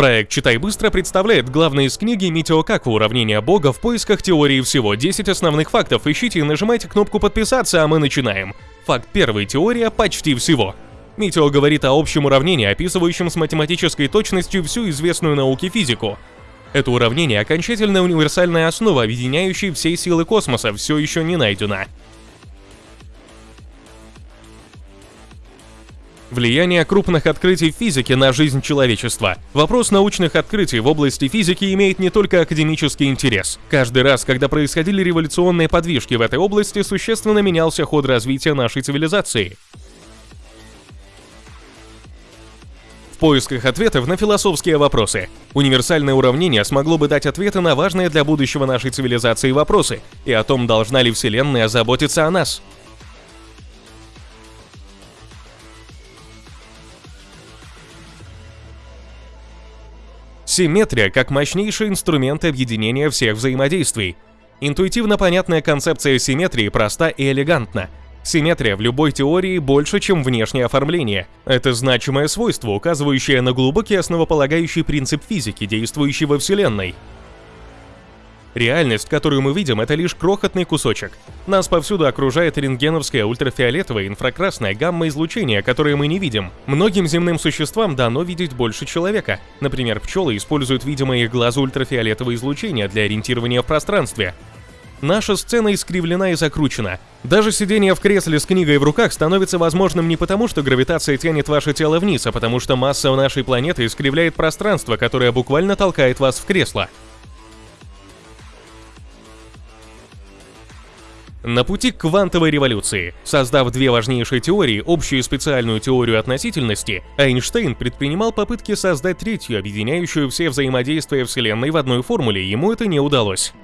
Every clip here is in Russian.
Проект «Читай быстро» представляет главные из книги Митио Каку «Уравнение Бога» в поисках теории всего 10 основных фактов. Ищите и нажимайте кнопку «Подписаться», а мы начинаем. Факт первый – теория почти всего. Митио говорит о общем уравнении, описывающем с математической точностью всю известную науке физику. Это уравнение – окончательная универсальная основа, объединяющая все силы космоса, все еще не найдена. Влияние крупных открытий в физике на жизнь человечества. Вопрос научных открытий в области физики имеет не только академический интерес. Каждый раз, когда происходили революционные подвижки в этой области, существенно менялся ход развития нашей цивилизации. В поисках ответов на философские вопросы. Универсальное уравнение смогло бы дать ответы на важные для будущего нашей цивилизации вопросы и о том, должна ли Вселенная заботиться о нас. Симметрия как мощнейший инструмент объединения всех взаимодействий. Интуитивно понятная концепция симметрии проста и элегантна. Симметрия в любой теории больше, чем внешнее оформление. Это значимое свойство, указывающее на глубокий основополагающий принцип физики, действующий во Вселенной. Реальность, которую мы видим, это лишь крохотный кусочек. Нас повсюду окружает рентгеновское ультрафиолетовое инфракрасное гамма-излучение, которое мы не видим. Многим земным существам дано видеть больше человека. Например, пчелы используют видимое их глазу ультрафиолетовое излучение для ориентирования в пространстве. Наша сцена искривлена и закручена. Даже сидение в кресле с книгой в руках становится возможным не потому, что гравитация тянет ваше тело вниз, а потому что масса нашей планеты искривляет пространство, которое буквально толкает вас в кресло. На пути к квантовой революции, создав две важнейшие теории, общую и специальную теорию относительности, Эйнштейн предпринимал попытки создать третью, объединяющую все взаимодействия Вселенной в одной формуле, ему это не удалось.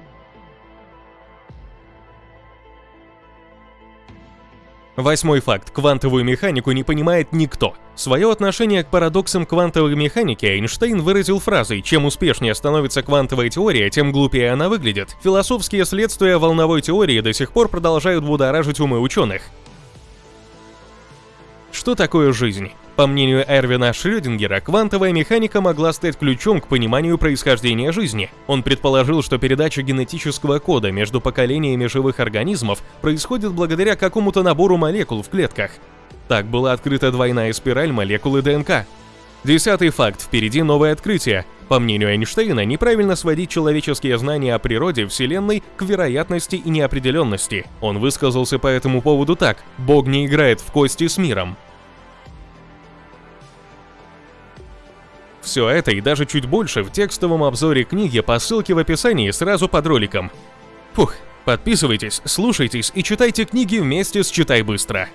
Восьмой факт. Квантовую механику не понимает никто. Свое отношение к парадоксам квантовой механики Эйнштейн выразил фразой «Чем успешнее становится квантовая теория, тем глупее она выглядит». Философские следствия волновой теории до сих пор продолжают будоражить умы ученых. Что такое жизнь? По мнению Эрвина Шрёдингера, квантовая механика могла стать ключом к пониманию происхождения жизни. Он предположил, что передача генетического кода между поколениями живых организмов происходит благодаря какому-то набору молекул в клетках. Так была открыта двойная спираль молекулы ДНК. Десятый факт. Впереди новое открытие. По мнению Эйнштейна, неправильно сводить человеческие знания о природе Вселенной к вероятности и неопределенности. Он высказался по этому поводу так. «Бог не играет в кости с миром. Все это и даже чуть больше в текстовом обзоре книги по ссылке в описании сразу под роликом. Фух, подписывайтесь, слушайтесь и читайте книги вместе с «Читай быстро».